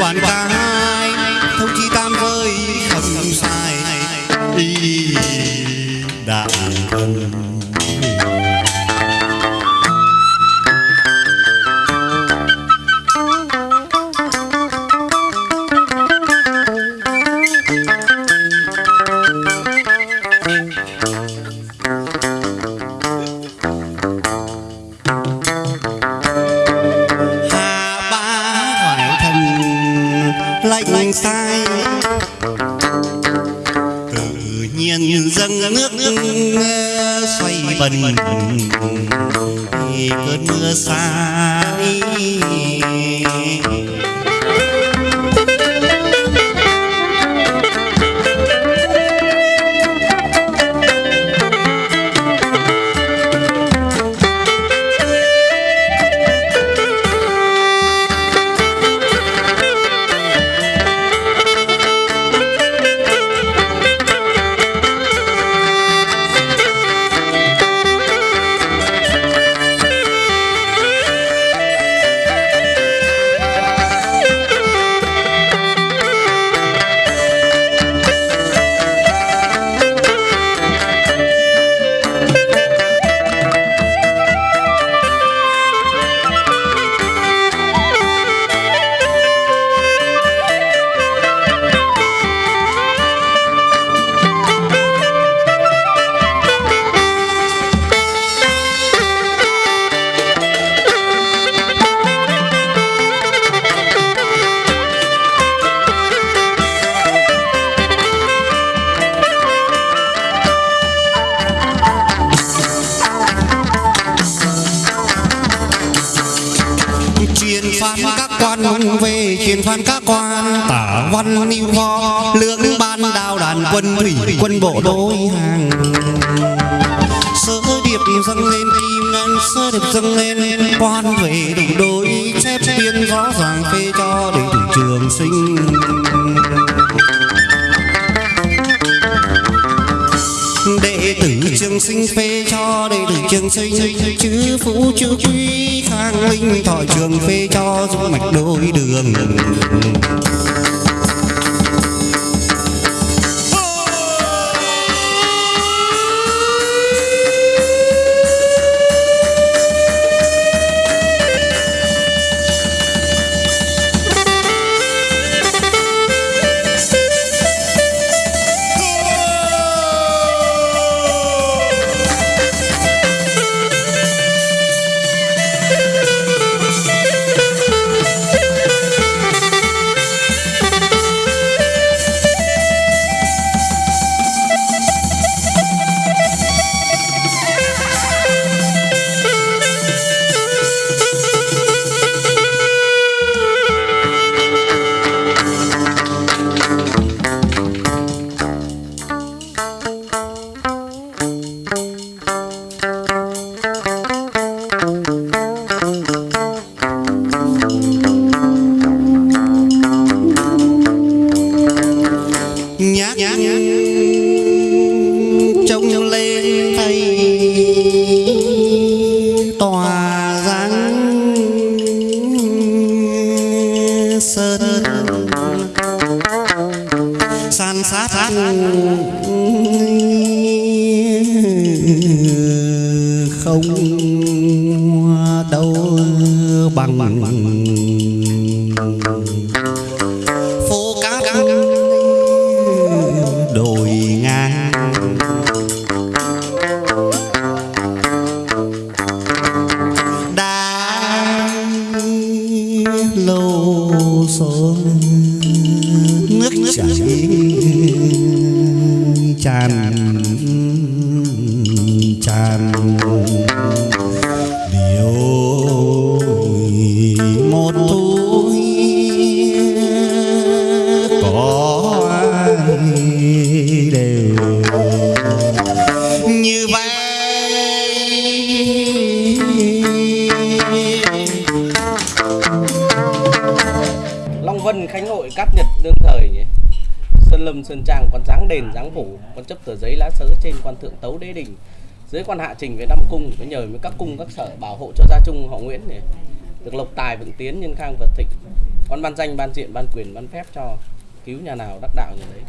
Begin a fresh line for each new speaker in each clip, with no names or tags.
quản ca hai thông chi tam giới không sai. Y đạn thân nhiên dâng nước xoay bần thì cơn mưa xa đi phán các quan về truyền phán các quan. Tả văn lưu kho lưỡng ban đào đàn quân thủy quân bộ đối hàng. Sơ điệp dâng lên kim ngân sơ điệp dâng lên. Quan về đủ đối chép biên rõ ràng phê cho đầy đủ trường sinh trường sinh phê cho đệ tử trường sinh chữ phú, chữ quý khang linh thọ trường phê cho dung mạch đôi đường. Sơn. San sát không đâu bằng bằng. Số nước chảy tràn tràn
Hội Cát Nhật đương thời nhỉ? Sơn Lâm Sơn Trang quan dáng đền dáng phủ quan chấp tờ giấy lá sớ trên quan thượng tấu đế đình. Dưới quan hạ trình về năm cung với nhờ với các cung các sở bảo hộ cho gia trung họ Nguyễn này, được lộc tài vượng tiến nhân khang vật thịnh. Con ban danh ban diện ban quyền ban phép cho cứu nhà nào đắc đạo nhà đấy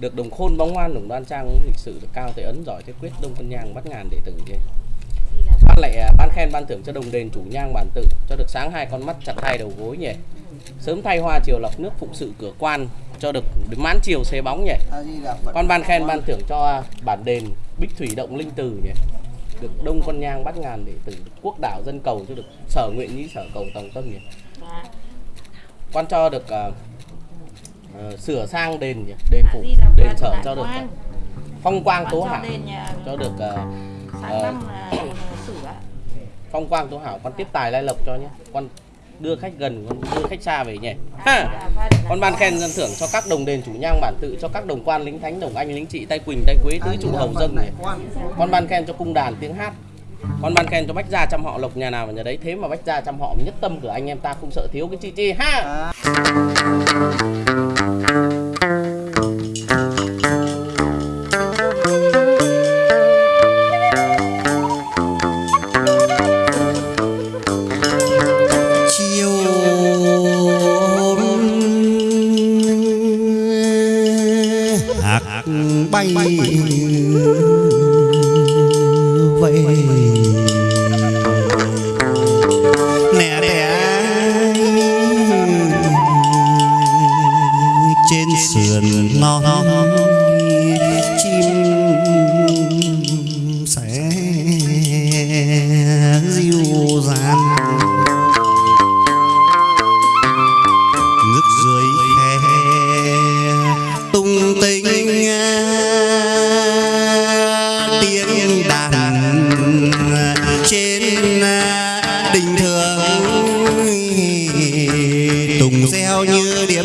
được đồng khôn bóng ngoan đồng đoan trang lịch sử được cao thể ấn giỏi thế quyết đông tân nhang bắt ngàn đệ tử gì ban lại à, ban khen ban thưởng cho đồng đền chủ nhang bản tự cho được sáng hai con mắt chặt hai đầu gối nhỉ? Sớm thay hoa chiều lọc nước phụng sự cửa quan cho được mãn chiều xế bóng nhỉ? Con ban khen ban thưởng cho bản đền bích thủy động linh từ nhỉ? Được đông con nhang bắt ngàn đệ tử được quốc đảo dân cầu cho được sở nguyện nhĩ sở cầu tòng tâm nhỉ? Quan cho được à, ờ, sửa sang đền nhỉ? Đền phủ đền sở cho được à, phong quang tố hảo cho được
sáng năm là sửa.
phong quang tố hảo con tiếp tài lai lộc cho nhé. Con đưa khách gần đưa khách xa về nhỉ? Ha! con ban khen dân thưởng cho các đồng đền chủ nhang bản tự cho các đồng quan lính thánh đồng anh lính trị tay quỳnh tay quế tứ trụ hầu dân nhỉ con ban khen cho cung đàn tiếng hát. Con ban khen cho bách gia trăm họ lộc nhà nào mà nhà đấy. Thế mà bách gia trăm họ nhất tâm của anh em ta không sợ thiếu cái chi chi ha
bay. Trên đình thường. Tùng reo như đi